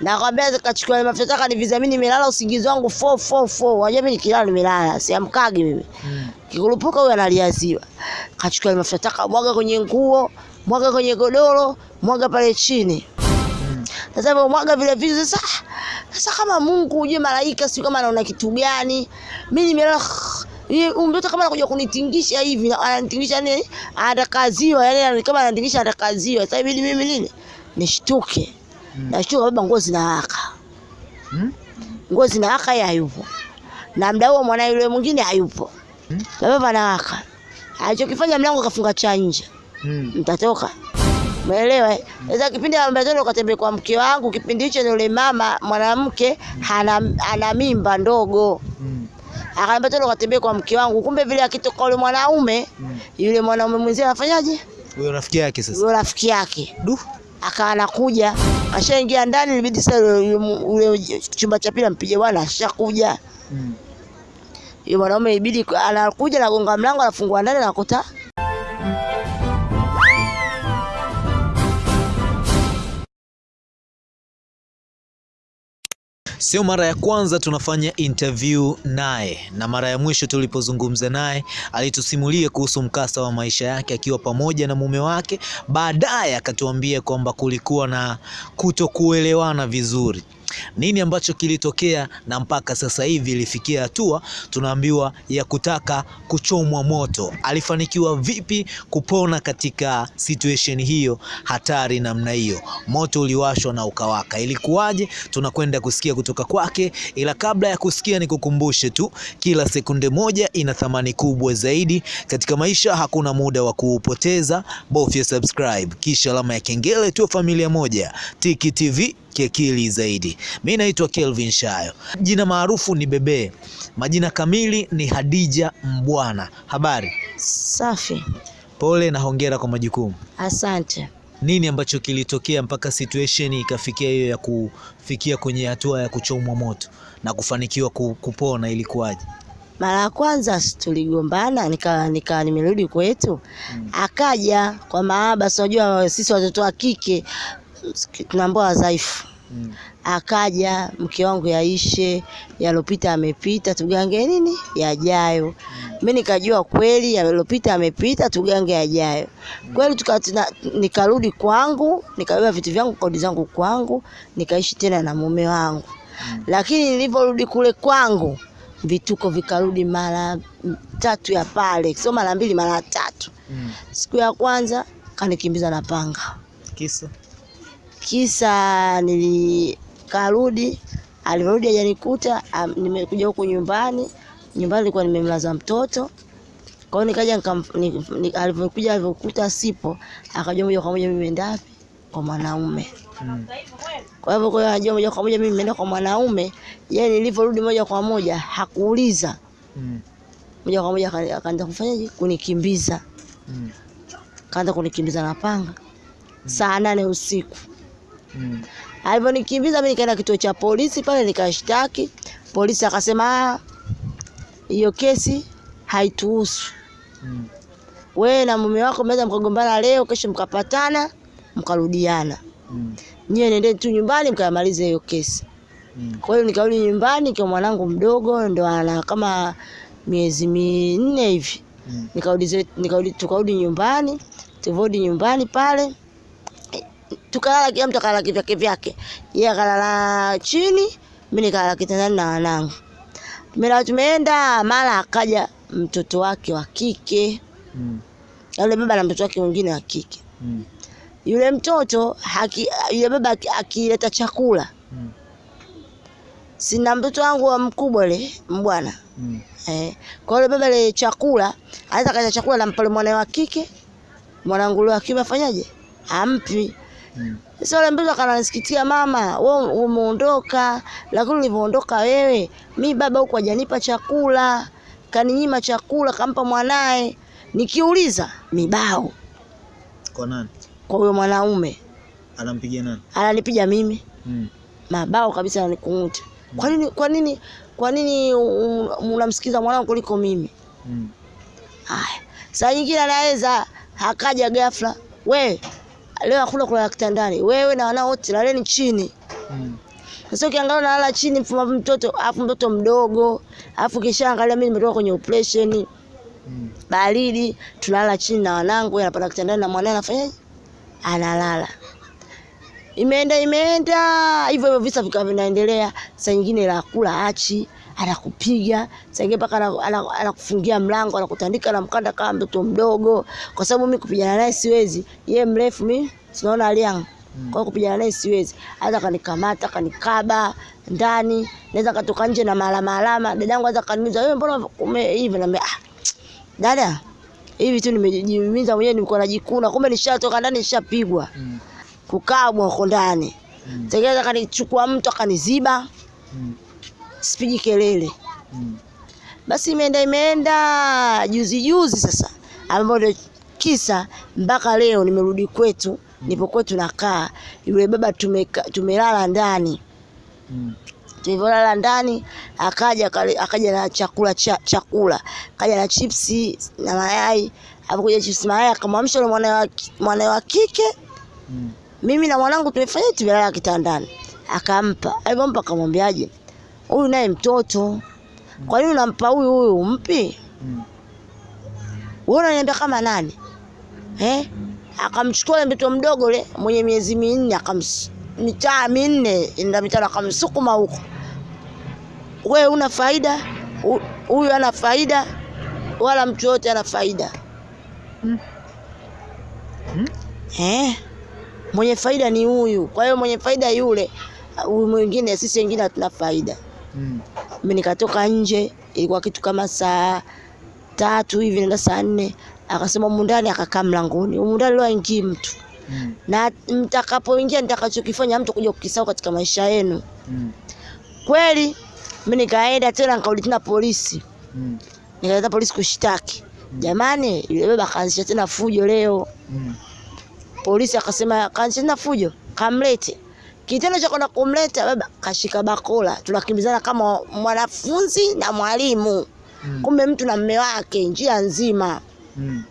Nakwambia kachukua mafuta taka mimi nimelala usingizi wangu 444. Unajua mimi nikilala nimelala, siamkagi mimi. Mm. Kikurupuka huyo analiaziwa. Kachukua mafuta taka mwaga kwenye nguo, mwaga kwenye godoro, mwaga pale chini. Mm. Sasa hmm. mwaga vile vitu sasa. Sasa kama Mungu ujue malaika sio kama anaona kitu gani. Mimi nimelala Yeye mtoto kama anakuja kunitingisha hivi, ananitingisha nini? Atakaziwa, yani kama ananitingisha atakaziwa. Sasa ibidi mimi nini? Nishtuke. Mm. Nashtuka baba nguo zinawaka. Mm. Nguo zinawaka yeye hayupo. Na mda huo mwana yule mwingine hayupo. Mm. Baba panawaka. Alichokifanya mlango kafunga cha nje. Mm. Mtatoka. Umeelewa? eh? Sasa kipindi ambacho ndo katembea kwa mke wangu, kipindi hicho yule mama mwanamke ana, ana mimba ndogo. Mm. Akaambia tena katembea kwa mke wangu. Kumbe vile akitoka yule mwanaume, Mm. yule mwanaume mwenzie anafanyaje? Huyo rafiki yake sasa. Huyo rafiki yake. Du. Akawa anakuja, ashaingia ndani, ilibidi sasa yule chumba cha pili ampige bwana, ashakuja. Mm. Yule mwanaume ibidi anakuja nagonga mlango, anafungua ndani anakuta Sio mara ya kwanza tunafanya interview naye, na mara ya mwisho tulipozungumza naye alitusimulia kuhusu mkasa wa maisha yake akiwa pamoja na mume wake. Baadaye akatuambia kwamba kulikuwa na kutokuelewana vizuri. Nini ambacho kilitokea na mpaka sasa hivi ilifikia hatua tunaambiwa ya kutaka kuchomwa moto. Alifanikiwa vipi kupona katika situation hiyo hatari namna hiyo? Moto uliwashwa na ukawaka, ilikuwaje? Tunakwenda kusikia kutoka kwake, ila kabla ya kusikia nikukumbushe tu, kila sekunde moja ina thamani kubwa zaidi katika maisha. Hakuna muda wa kuupoteza, bofya subscribe kisha alama ya kengele, tu. familia moja. Tiki TV kiakili zaidi. Mi naitwa Kelvin Shayo, jina maarufu ni Bebe, majina kamili ni Hadija Mbwana. Habari? safi. Pole na hongera kwa majukumu. Asante. Nini ambacho kilitokea mpaka situation ikafikia hiyo ya kufikia kwenye hatua ya kuchomwa moto na kufanikiwa kupona ilikuwaje? Mara ya kwanza tuligombana, nika nika nimerudi kwetu, akaja kwa maaba, Si unajua sisi watoto wa kike tunaambiwa wadhaifu. Mm. Akaja mke wangu yaishe, yalopita amepita, tugange nini yajayo. Mimi nikajua kweli yalopita amepita, tugange yajayo. Kweli tukatina, nikarudi kwangu, nikabeba vitu vyangu, kodi zangu kwangu, nikaishi tena na mume wangu. Lakini nilivyorudi kule kwangu, vituko vikarudi mara tatu ya pale, sio mara mbili, mara tatu. Siku ya kwanza kanikimbiza na panga Kisa? kisa nilikarudi, alivyorudi hajanikuta, nimekuja huku nyumbani. Nyumbani nilikuwa nimemlaza mtoto, kwa hiyo nikaja ni- alivyokuja alivyokuta sipo, akajua moja kwa moja mimi nimeenda wapi kwa mwanaume. Hmm. Kwa hivyo kwa hiyo anajua moja kwa moja mimi nimeenda kwa mwanaume. Yeye nilivyorudi moja kwa moja hakuuliza, Mm. moja kwa moja akaanza kufanyaje, kunikimbiza, Mm. kaanza kunikimbiza na panga saa nane usiku. Mm. Alivyonikimbiza mimi nikaenda kituo cha polisi pale nikashtaki. Polisi akasema "Ah, hiyo kesi haituhusu. Mm. Wewe na mume wako mnaweza mkagombana leo, kesho mkapatana, mkarudiana. Mm. Nyie nendeni tu nyumbani mkamalize hiyo kesi. Mm. Kwa hiyo nikarudi nyumbani kwa mwanangu mdogo ndo ana kama miezi minne hivi. Mm. Nikarudi nikarudi tukarudi nyumbani. tuvodi nyumbani pale tukalala, kila mtu akalala kivyake vyake. Yeye akalala chini, mimi nikalala kitandani na wanangu. Mimi tumeenda, mara akaja mtoto wake wa kike, Mm. yule baba na mtoto wake mwingine wa kike. Mm. Yule mtoto haki, yule baba akileta chakula, Mm. sina mtoto wangu wa mkubwa ile mbwana Mm. Eh, kwa yule baba ile chakula, anaweza kaja chakula nampa mwana mwanae wa kike, mwanangu wa kiume afanyaje? Ampi. Mm. Sasa yule mtoto akanisikitia, mama, wewe umeondoka, lakini ulivyoondoka wewe, mi baba huko hajanipa chakula, kaninyima chakula, kampa mwanaye. Nikiuliza mibao Kwa nani? kwa huyo mwanaume, Anampigia nani? ananipiga mimi Mm. mabao kabisa, ananikunguta. Kwa nini, kwa nini, kwa nini unamsikiza mwanangu kuliko mimi? Mm. Aya, saa nyingine anaweza akaja ghafla, we leo hakuna kulala kitandani, wewe na wanao wote laleni chini. Mm. Sasa ukiangalia nalala chini mfuma mtoto, afu mtoto mdogo, afu kisha angalia mimi nimetoka kwenye operation Mm. baridi, tunalala chini na wanangu, anapanda kitandani na mwanae anafanyaje? Analala. Imeenda imeenda hivyo hivyo, visa vikawa vinaendelea. Saa nyingine la kula achi, anakupiga saa nyingine mpaka ana- ana- anakufungia mlango, anakutandika na mkanda kama mtoto mdogo, kwa sababu mimi kupigana naye siwezi. Ye mrefu, mimi sinaona aliangu kwa hiyo kupigana naye siwezi. Hata kanikamata kanikaba ndani, naweza katoka nje na malama alama. Dadangu aza kaniuliza wewe, mbona ume hivi? Naambia ah, dada, hivi tu nimejimiza mwenyewe, nilikuwa najikuna, kumbe nishatoka ndani, nishapigwa Mm. kukabwa huko ndani. Mm. Tegeza kanichukua mtu akaniziba, Mm. Sipigi kelele. Mm. Basi imeenda imeenda, juzi juzi sasa, ambapo ndio kisa mpaka leo nimerudi kwetu, mm. nipo kwetu nakaa, yule baba tumeka, tumelala ndani Mm. tulivyolala ndani akaja akaja na chakula cha, chakula akaja na chipsi na mayai alipokuja chipsi mayai akamwamsha yule mwana wa ki- wa kike Mm. mimi na mwanangu tumefanya tumelala kitandani akampa alivyompa akamwambiaje huyu naye mtoto. Kwa nini unampa huyu huyu umpi? Mm. wewe unaniambia kama nani? Eh? Akamchukua ule mtoto mdogo le mwenye miezi minne akams mitaa minne ina mitano akamsukuma huko. Wewe una faida? Huyu ana faida? Wala mtu yote ana faida. Mm. Mm. eh? Mwenye faida ni huyu. Kwa hiyo mwenye faida yule huyu mwingine sisi wengine hatuna faida Mm. mimi nikatoka nje, ilikuwa kitu kama saa tatu hivi naenda saa nne, akasema humu ndani, akakaa mlangoni. Humu ndani leo aingii mtu, Mm. na mtakapoingia nitakachokifanya mtu kuja kukisahau katika maisha yenu. Mm. Kweli mimi nikaenda tena nikarudi tena polisi, Mm. nikaenda polisi kushtaki. Jamani, yule baba kaanzisha tena fujo leo. Mm. Polisi akasema kaanzisha tena fujo, kamlete. Kitendo cha kwenda kumleta baba kashika bakola, tunakimbizana kama mwanafunzi na mwalimu. Mm. kumbe mtu na mme wake njia nzima Mm.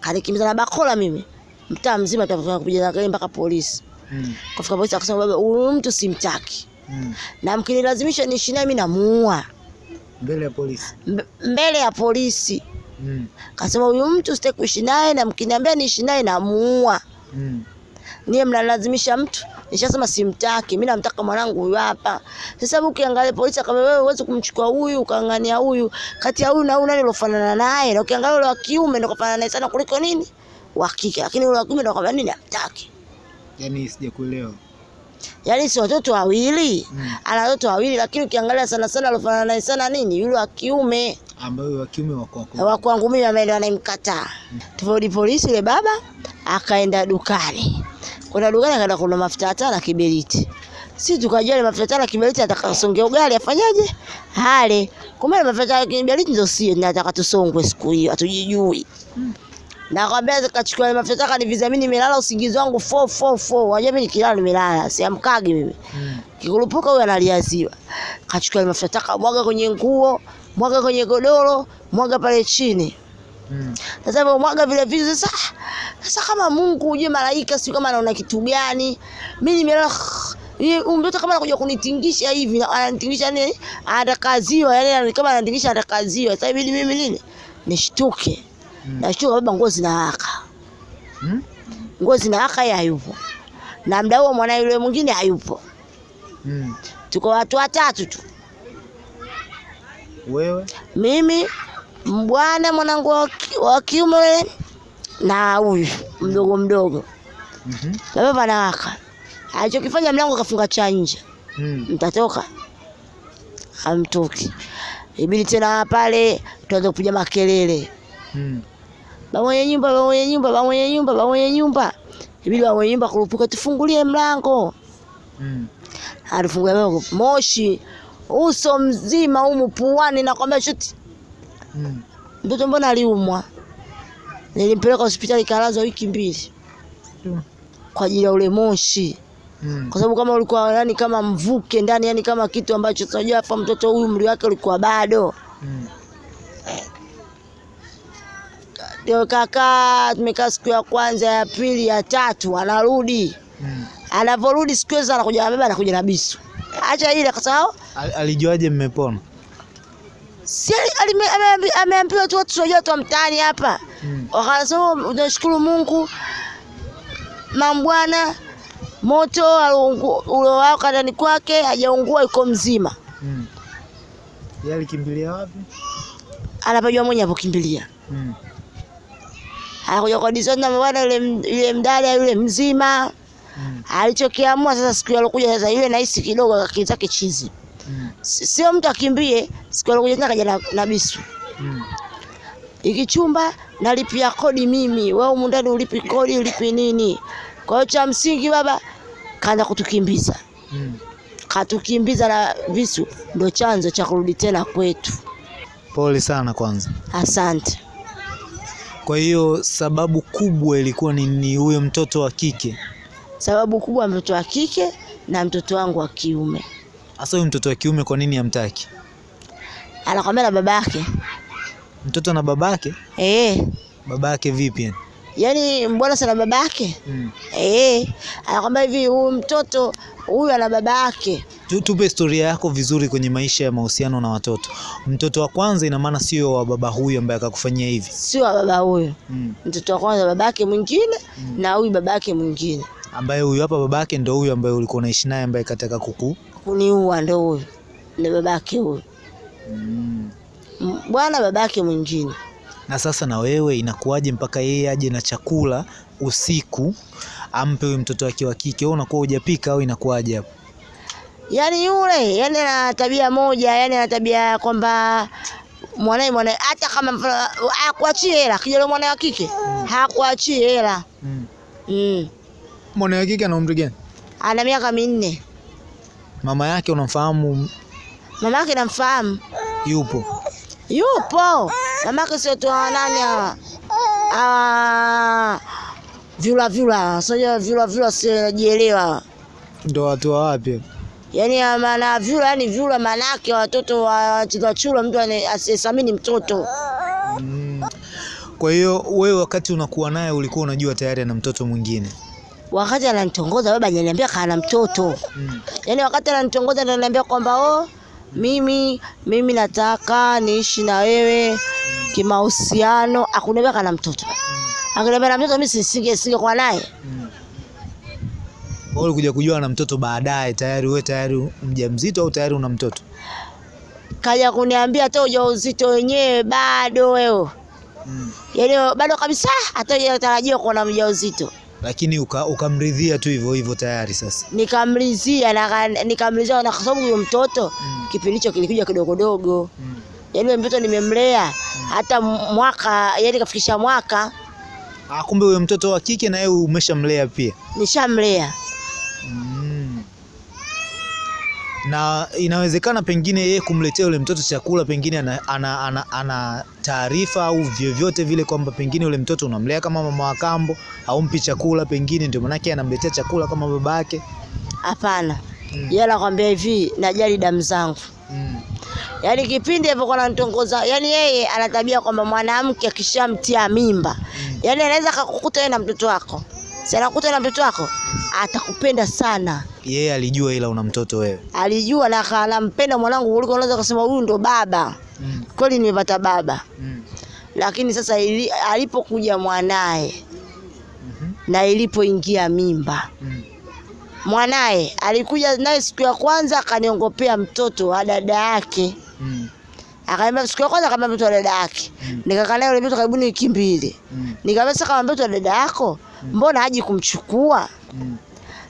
kanikimbiza na bakola mimi mtaa mzima kupiga kelele mpaka polisi Mm. kafika polisi akasema baba huyu mtu simtaki Mm. na mkinilazimisha niishi naye mimi namuua Mbele ya polisi. Mbe- mbele ya polisi Mm. kasema huyu mtu sitaki kuishi naye na mkiniambia niishi naye namuua Mm. Niye mnalazimisha mtu? Nishasema simtaki mimi namtaka mwanangu huyu hapa. Sasa ukiangalia polisi akamwambia wewe huwezi kumchukua huyu ukangania huyu. Kati ya huyu na huyu nani ulofanana naye? Na ukiangalia yule wa kiume ndio kafanana naye sana kuliko nini? Wa kike. Lakini yule wa kiume ndio kama nini? Hamtaki Yaani sijakuelewa. yaani si watoto wawili? Mm. ana watoto wawili lakini ukiangalia sana sana alofanana naye sana nini? Yule wa kiume. Ambayo wa kiume wa kwako. Wa kwangu mimi ameenda anamkataa. Tuvorudi polisi, yule baba akaenda dukani, kwenda dukani akaenda kununua mafuta ya taa na kiberiti. Si tukajua ile mafuta ya taa na kiberiti atakasongea ugali afanyaje? Hale. Kumbe ile mafuta ya kiberiti ndio sio atakatusongwe siku hiyo, hatujijui. Na kwambia zikachukua ile mafuta taa kaniviza milala usingizi wangu 444. Wajua mimi nikilala nimelala, siamkagi mimi. Mm. Kikurupuka huyo analiaziwa. Kachukua ile mafuta taa mwaga kwenye nguo, mwaga kwenye godoro, mwaga pale chini. Sasa mm. mwaga vile vitu sasa. Sasa kama Mungu uje malaika sio kama anaona kitu gani? Mimi nimelala mtoto kama anakuja kunitingisha hivi na ananitingisha nini? Atakaziwa yani kama ananitingisha atakaziwa. Sasa ibidi mimi nini? Nishtuke. Mm. Nashtuka baba nguo zinawaka. Mm. Nguo zinawaka yeye hayupo. Na mda huo mwana yule mwingine hayupo. Mm. Tuko watu watatu tu. Wewe? Mimi mbwana mwanangu wa kiume na huyu mdogo mdogo. Mhm. Baba panawaka. Alichokifanya mlango kafunga cha nje. Mm. Mtatoka. Hamtoki. Ibidi tena pale tuanze kupiga makelele. Mm. Baba mwenye nyumba, baba mwenye nyumba, baba mwenye nyumba, baba mwenye nyumba. Ibidi baba mwenye nyumba kurupuka tufungulie mlango. Mm. Alifungulia mlango. Moshi uso mzima humu puani nakwambia shuti. Mm. Mtoto mbona aliumwa? Nilimpeleka hospitali kalazwa wiki mbili mm. kwa ajili ya ule moshi. Mm. kwa sababu kama ulikuwa yani kama mvuke ndani yani kama kitu ambacho tunajua hapa mtoto huyu umri wake ulikuwa bado Mm. ndio kaka tumekaa siku ya kwanza ya pili ya tatu anarudi Mm. Anaporudi siku hizo anakuja na baba anakuja na bisu. Acha ile kwa sababu Alijuaje mmepona? Si ameambiwa tu watu wajua tu mtaani hapa. Mm. Wakasema unashukuru Mungu mambwana moto uliowaka ndani kwake hajaungua yuko mzima. Mm. Yeye alikimbilia wapi? Anapajua mwenye apokimbilia. Mm. Anakuja kwa disoni mwana yule yule mdada yule mzima. Mm. Alichokiamua sasa siku alokuja sasa yule nahisi kidogo akili zake chizi. Mm. Sio mtu akimbie, siku alikuja tena kaja na, na bisu. Mm. Ikichumba nalipia kodi mimi, wewe humu ndani ulipi kodi, ulipi nini? Kwa hiyo cha msingi baba kaanza kutukimbiza. Mm. Katukimbiza na visu, ndo chanzo cha kurudi tena kwetu. Pole sana kwanza. Asante. Kwa hiyo sababu kubwa ilikuwa ni, ni huyo mtoto wa kike. Sababu kubwa mtoto wa kike na mtoto wangu wa kiume. Hasa huyu mtoto wa kiume kwa nini hamtaki? Anakwambia na babake. Mtoto na babake? Eh, Babake vipi yani? yaani mbona sana babake? Mm. Eh, anakwambia hivi huyu mtoto huyu ana babake. Tu- Tupe historia yako vizuri kwenye maisha ya mahusiano na watoto. Mtoto wa kwanza ina maana sio wa baba huyu ambaye akakufanyia hivi. Sio wa baba huyu. Mm. Mtoto wa kwanza babake mwingine Mm. na huyu babake mwingine. Ambaye huyu hapa babake ndo huyu ambaye ulikuwa unaishi naye ambaye kataka kuku. Kuniua ndo huyu. Ni babake huyu. Mm. Bwana babake mwingine. Na sasa na wewe inakuwaje mpaka yeye aje na chakula usiku ampe huyu mtoto wake wa kike? Wewe unakuwa hujapika au inakuwaje hapo? Yaani yule, yani ana tabia moja, yaani ana tabia ya kwamba mwanae mwanae hata kama hakuachii hela, kijana mwanae wa kike hakuachii hela. Mm. Mm. Mwana wa kike ana umri gani? Ana miaka minne. Mama yake unamfahamu? Mama yake namfahamu. Yupo. Yupo. Mama yake sio tu hawa nani hawa. Ah. Vyula vyula, sio vyula vyula sio najielewa. Ndo watu wa wapi? Yaani ya maana vyula, yani vyula maana yake watoto wa chula chula, mtu asiyesamini mtoto. Mm. Kwa hiyo wewe wakati unakuwa naye ulikuwa unajua tayari ana mtoto mwingine. Wakati ananitongoza baba ananiambia kana mtoto. Mm. Yaani wakati ananitongoza ananiambia kwamba oh, mimi mimi nataka niishi na wewe kimahusiano. Akuniambia kana mtoto. mm. Akiniambia na mtoto mimi sisinge singekuwa naye. Mm. Wewe ulikuja kujua na mtoto baadaye tayari wewe tayari mjamzito au tayari una mtoto? Kaja kuniambia hata ujauzito wenyewe bado wewe. Mm. Yaani bado kabisa hata hujatarajia kuwa na mjauzito. Lakini uka, ukamridhia tu hivyo hivyo tayari sasa. nikamlizia na kwa sababu huyo mtoto Mm. kipindi hicho kilikuja kidogodogo. Mm. Yaani huyo mtoto nimemlea mm. hata mwaka, yaani kafikisha mwaka Ah, kumbe huyo mtoto wa kike na yeye umeshamlea pia. nishamlea. Mm. Na inawezekana pengine yeye kumletea yule mtoto chakula pengine ana, ana, ana, ana taarifa au vyovyote vile kwamba pengine yule mtoto unamlea kama mama wa kambo, haumpi chakula pengine ndio maanake anamletea chakula kama baba yake. Hapana. Mm. Yeye anakwambia hivi, najali damu zangu. Mm. Yaani kipindi alipokuwa ananitongoza, yaani yeye ana tabia kwamba mwanamke akishamtia mimba, Mm. yaani anaweza akakukuta yeye na mtoto wako. Si anakuta na mtoto wako, atakupenda sana. Yeye yeah, alijua ila una mtoto wewe. Alijua na anampenda mwanangu kuliko unaweza kusema huyu ndo baba. Mm. Kweli nimepata baba. Mm. Lakini sasa ili, alipokuja mwanaye -hmm. na ilipoingia mimba Mm. mwanaye alikuja naye siku ya kwanza akaniongopea mtoto wa dada yake, Mm. Akaambia siku ya kwanza kama mtoto wa dada yake. Mm. Nikakaa naye yule mtoto karibuni wiki mbili, Mm. nikamwambia sasa, kama mtoto wa dada yako mbona haji kumchukua? Mm.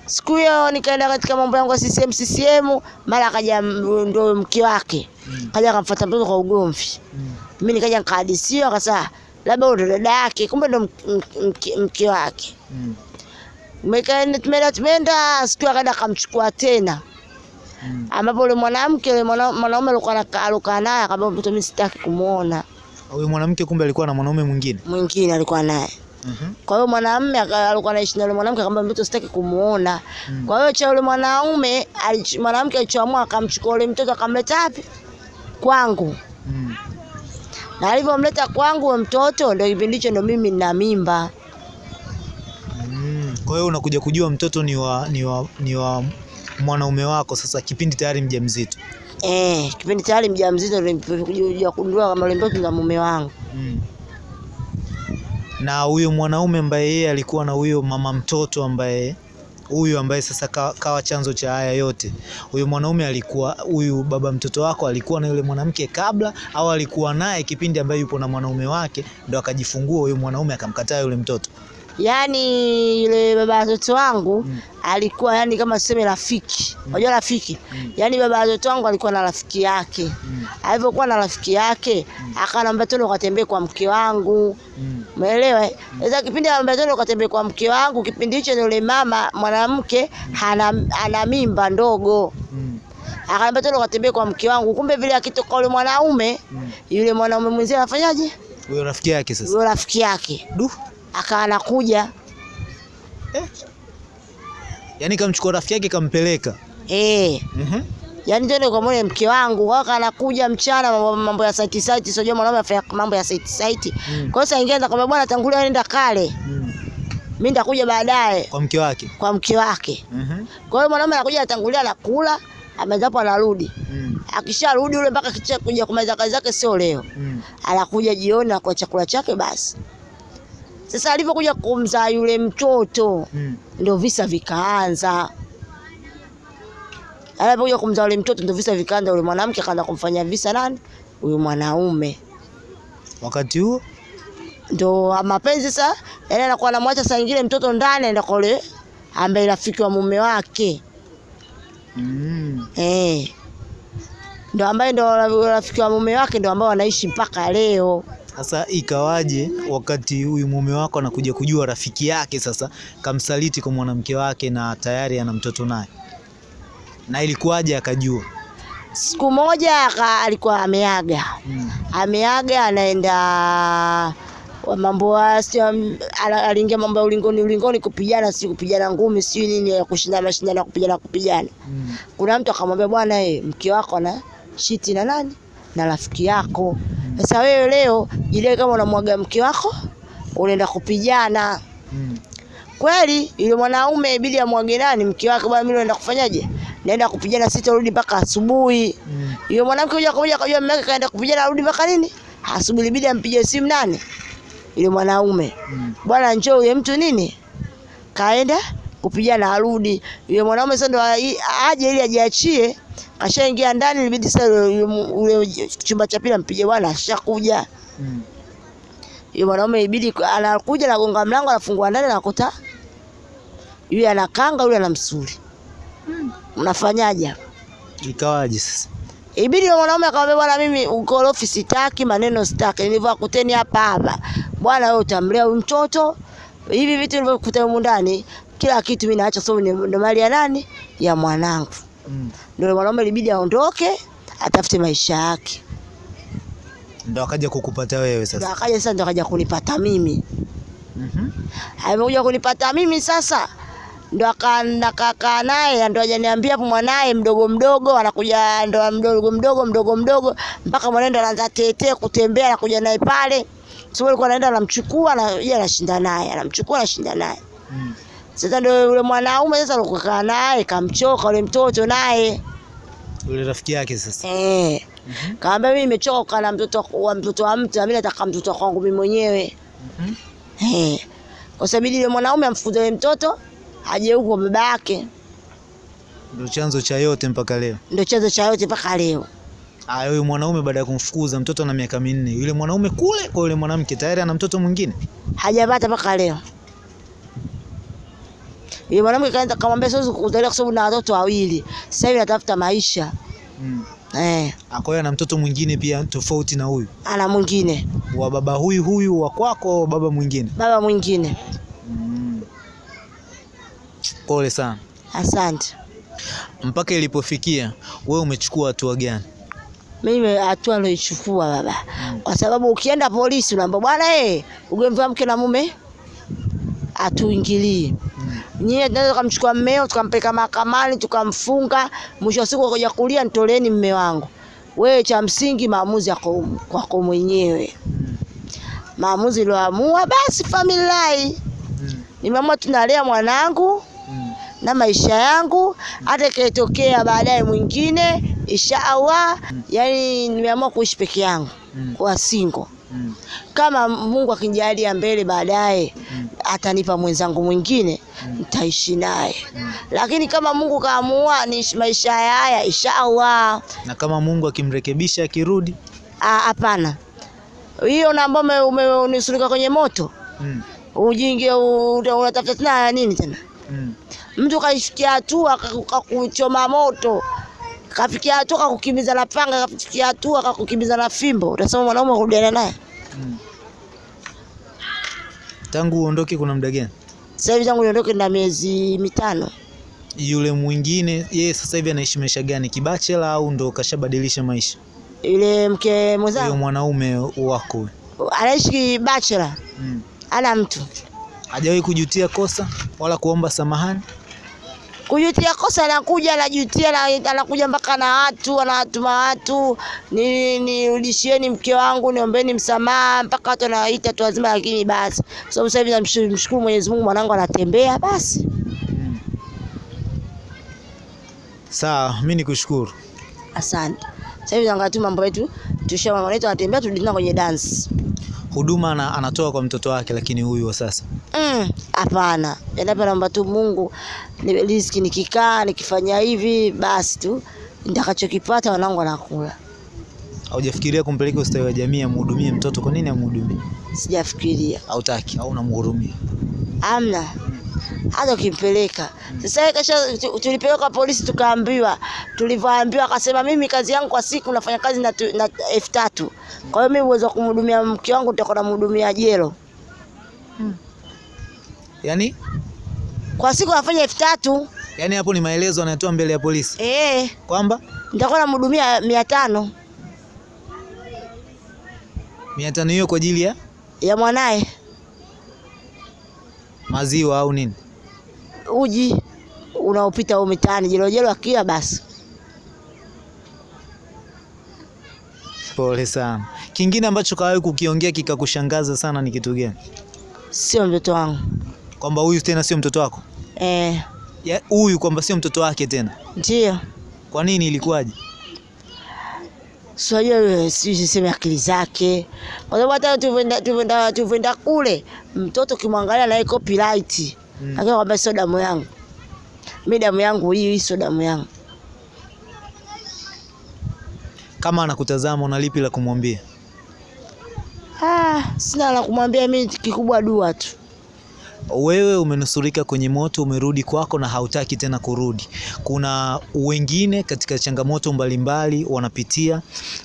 Siku hiyo nikaenda katika mambo yangu ya CCM CCM, mara akaja ndo mke wake Mm. kaja akamfuata mtoto kwa ugomvi. Mm. Mimi nikaja nikahadisiwa, akasema labda ndo dada yake, kumbe ndo mk- mk- mke- wake. Mm. Tumeenda tumeenda, siku akaenda akamchukua tena Mm. ambapo yule mwanamke yule mwanaume alikuwa naye akamwambia mtoto mimi sitaki kumuona, Huyo mwanamke kumbe alikuwa na mwanaume mwingine. mwingine alikuwa naye. Mhm. Kwa hiyo mwanamume alikuwa anaishi na yule mwanamke akamwambia mtoto sitaki kumuona. Mm. Kwa hiyo cha yule mwanaume mwanamke alichoamua akamchukua yule mtoto akamleta wapi? Kwangu. Mm. Na alivyomleta kwangu yule mtoto ndio kipindi hicho ndio mimi nina mimba. Mm. Kwa hiyo unakuja kujua mtoto ni wa, ni wa, ni wa mwanaume wako sasa kipindi tayari mjamzito. Eh, kipindi tayari mjamzito ndio nilikuja kugundua kama yule mtoto ni mume wangu. Mm. Na huyo mwanaume ambaye yeye alikuwa na huyo mama mtoto ambaye huyu ambaye sasa kawa, kawa chanzo cha haya yote, Huyu mwanaume alikuwa huyu baba mtoto wako alikuwa na yule mwanamke kabla, au alikuwa naye kipindi ambaye yupo na mwanaume wake ndo akajifungua huyu mwanaume akamkataa yule mtoto? Yaani yule baba watoto wangu Mm. alikuwa yani kama tuseme rafiki. Mm. Unajua rafiki? Mm. yani baba watoto wangu alikuwa na rafiki yake. Mm. Alivyokuwa na rafiki yake, mm. akanambia twende ukatembee kwa mke wangu. Mm. Umeelewa? eh? Sasa kipindi anambia twende ukatembee kwa mke wangu, kipindi hicho yule mama mwanamke ana, ana mimba ndogo. Mm. akaambia twende ukatembee kwa mke wangu. Kumbe vile akitoka yule mwanaume, Mm. yule mwanaume mwenzie anafanyaje? Huyo rafiki yake sasa. huyo rafiki yake Du. Akawa anakuja eh. Yani kamchukua rafiki yake kampeleka. eh Mhm. Yaani tende kwa mwone mke wangu waka anakuja mchana mambo, mambo ya site site, sio mwanaume afanya mambo ya site site. Mm. Kwa hiyo saa kwa bwana, tangulia nenda kale, Mm. mimi nitakuja baadaye Kwa mke wake. kwa mke wake. Mhm. Kwa hiyo mwanaume anakuja atangulia, anakula amezapo, anarudi. Mm. Akisharudi yule mpaka kuja kumaliza kazi zake, sio leo, Mm. anakuja jioni na kwa chakula chake basi. Sasa alivyokuja kumzaa yule mtoto Mm. ndio visa vikaanza. Alipokuja kumzaa yule mtoto ndio visa vikaanza. Yule mwanamke akaanza kumfanyia visa nani? Huyu mwanaume. Wakati huo ndo mapenzi sasa, yani anakuwa anamwacha saa nyingine mtoto ndani, anaenda kwa yule ambaye rafiki wa mume wake mm. eh, ndio ambaye ndio rafiki wa mume wake, ndio ambao wanaishi mpaka leo. Sasa ikawaje wakati huyu mume wako anakuja kujua rafiki yake sasa kamsaliti kwa mwanamke wake na tayari ana mtoto naye, na ilikuwaje akajua? Siku moja aka- alikuwa ameaga hmm. ameaga anaenda wa mambo aliingia mambo ya ulingoni ulingoni kupigana, si kupigana ngumi, si nini ya kushinda mashindano ya kupigana kupigana. Mm. Kuna mtu akamwambia bwana, eh, mke wako na shiti na nani na rafiki yako. Sasa wewe leo ile kama unamwaga mke wako unaenda kupijana Mm. kweli. Yule mwanaume ibidi amwage nani mke wake, bwana, mimi naenda kufanyaje? Naenda kupigana, sitarudi mpaka asubuhi. Mm. Yule mwanamke moja kwa moja akajua mume wake kaenda kupijana arudi mpaka nini asubuhi. Ibidi ampige simu nani, yule mwanaume, Mm. bwana, njoo yule mtu nini kaenda kupigana, arudi. Yule mwanaume sasa ndo aje ili ajiachie, kashaingia ndani, ilibidi sasa yule- chumba cha pili ampige, bwana, ashakuja. Mm. Yule mwanaume ibidi anakuja, anagonga mlango, anafungua ndani, anakuta yule anakanga, yule anamsuli. Mnafanyaje hapa? Ikawaje sasa? Ibidi yule mwanaume akamwambia, bwana, mimi ukorofi sitaki, maneno sitaki, nilivyokuteni hapa hapa, bwana, wewe utamlea huyu mtoto, hivi vitu nilivyokuta humu ndani, kila kitu mimi naacha, sababu ni ndo mali ya nani? Ya mwanangu. Mm. Ndio mwanaume ilibidi aondoke, atafute maisha yake. Ndo akaja kukupata wewe Ndio Ndo akaja sasa, ndio akaja kunipata mimi. Mhm. Amekuja kunipata mimi sasa, ndo akaenda kakaa naye, ndo ajaniambia hapo mwanaye mdogo mdogo anakuja, ndo mdogo mdogo mdogo mdogo, mpaka mwanae ndo anaanza tetee kutembea, anakuja naye pale. Sio alikuwa anaenda anamchukua na yeye anashinda naye, anamchukua anashinda naye. Mm. Sasa ndio yule mwanaume sasa alikuwa naye, kamchoka yule mtoto naye Yule rafiki yake sasa. eh, Mm -hmm. kaambia mimi nimechoka kukaa na mtoto wa mtoto wa mtu, mimi nataka mtoto wangu mimi mwenyewe. Mhm. Eh, kwa sababu yule mwanaume amfukuze yule mtoto aje huko baba yake, Ndio chanzo cha yote mpaka leo. ndio chanzo cha yote mpaka leo. Ah, huyu mwanaume baada ya kumfukuza mtoto na miaka minne, yule mwanaume kule kwa yule mwanamke tayari ana mtoto mwingine. Hajapata mpaka leo. Yule mwanamke kaenda kamwambia siwezi kukuzalia kwa sababu na watoto wawili. Sasa hivi natafuta maisha. Mm. Eh, Ah, Kwa hiyo ana mtoto mwingine pia tofauti na huyu ana mwingine, wa baba huyu huyu wa kwako baba mwingine. baba mwingine. Mm. Pole sana. Asante. Mpaka ilipofikia wewe umechukua hatua gani? Mimi hatua niloichukua baba, kwa sababu ukienda polisi unaambia bwana, eh, ugomvi wa mke na mume hatuingilii. Nyie tunaweza tukamchukua mmeo tukampeleka mahakamani tukamfunga, mwisho wa siku akaja kulia, nitoleeni mme wangu. Wewe cha msingi maamuzi yako kwako mwenyewe, maamuzi ulioamua basi, familia. Nimeamua tunalea mwanangu na maisha yangu, hata ikitokea baadaye mwingine inshallah. Yani nimeamua kuishi peke yangu, kwa single. Kama Mungu akinijalia mbele baadaye. Atanipa mwenzangu mwingine nitaishi naye, lakini kama Mungu kaamua ni maisha haya inshallah, Na kama Mungu akimrekebisha akirudi? ah, hapana. Hiyo na ambao kwenye moto Mm. ujinge unatafuta tena nini tena? Mm. Mtu kafikia hatua kaku- kakuchoma moto, kafikia hatua kakukimbiza na panga, kafikia hatua kakukimbiza na fimbo, utasema mwanaume kurudiana naye? Tangu uondoke kuna muda gani? Sasa hivi tangu niondoke na miezi mitano. Yule mwingine yeye sasa hivi anaishi maisha gani? Kibachela au ndo kashabadilisha maisha? Yule mke mwenzangu. Yule mwanaume wako anaishi bachelor, mm. ana mtu hajawahi kujutia kosa wala kuomba samahani? Kujutia kosa, anakuja anajutia, anakuja mpaka na watu, anawatuma watu, ni nirudishieni mke wangu, niombeni msamaha, mpaka watu wanawaita tu wazima, lakini basi kwa sababu sasa hivi namshukuru Mwenyezi Mungu, mwanangu anatembea, basi Mm. Sawa, mimi nikushukuru. asante. Sasa hivi naangalia tu mambo yetu, tusha mambo yetu, anatembea, turudi kwenye dance. Huduma na anatoa kwa mtoto wake, lakini huyu wa sasa Mm, hapana. Endapo naomba tu Mungu ni riziki, nikikaa nikifanya hivi basi tu nitakachokipata wanangu anakula haujafikiria kumpeleka ustawi wa jamii amhudumie mtoto? Kwa nini amhudumie? Sijafikiria. Hautaki au unamhurumia? Amna. Hata ukimpeleka. Sasa kesho tulipeleka polisi tukaambiwa, tulivyoambiwa akasema mimi kazi yangu kwa siku nafanya kazi na, na elfu tatu. Kwa hiyo mimi uwezo wa kumhudumia mke wangu nitakuwa namhudumia jelo. hmm. Yani Kwa siku nafanya elfu tatu. Yani hapo ni maelezo anayotoa mbele ya polisi Eh, kwamba nitakuwa namhudumia mia tano mia tano hiyo kwa ajili ya ya mwanaye maziwa au nini? uji unaopita huko mitaani jelojelo akia basi. Pole sana. Kingine ambacho kawahi kukiongea kikakushangaza sana ni kitu gani? Sio mtoto wangu Kwamba huyu tena sio mtoto wako? eh, Ya, Huyu kwamba sio mtoto wake tena. ndio Kwa nini? Ilikuwaje? Sijui siseme akili zake, kwa sababu hata tulivyoenda kule mtoto kimwangalia naye copyright Mm. lakini kwamba sio damu yangu mi, damu yangu hii hii sio damu yangu. Kama anakutazama una lipi la kumwambia? Ah, sina la kumwambia mimi, kikubwa dua tu. Wewe umenusurika kwenye moto, umerudi kwako na hautaki tena kurudi. Kuna wengine katika changamoto mbalimbali wanapitia,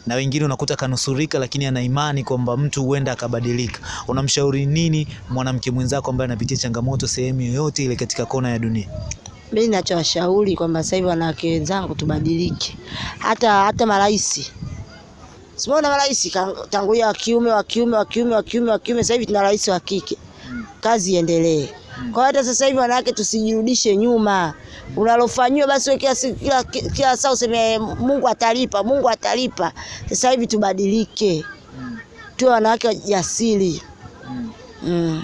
na wengine unakuta kanusurika, lakini ana imani kwamba mtu huenda akabadilika. Unamshauri nini mwanamke mwenzako ambaye anapitia changamoto sehemu yoyote ile katika kona ya dunia? Mimi ninachowashauri kwamba sasa hivi wanawake wenzangu tubadilike, hata hata marais simuona marais tangu tangulia wa kiume wa kiume wa kiume wa kiume wa kiume, sasa hivi tuna rais wa kike, kazi iendelee. Kwa hata sasa hivi wanawake tusijirudishe nyuma, unalofanyiwa basi wewe kila kila kila saa useme Mungu atalipa, Mungu atalipa. Sasa hivi tubadilike, tuwe wanawake jasiri mm.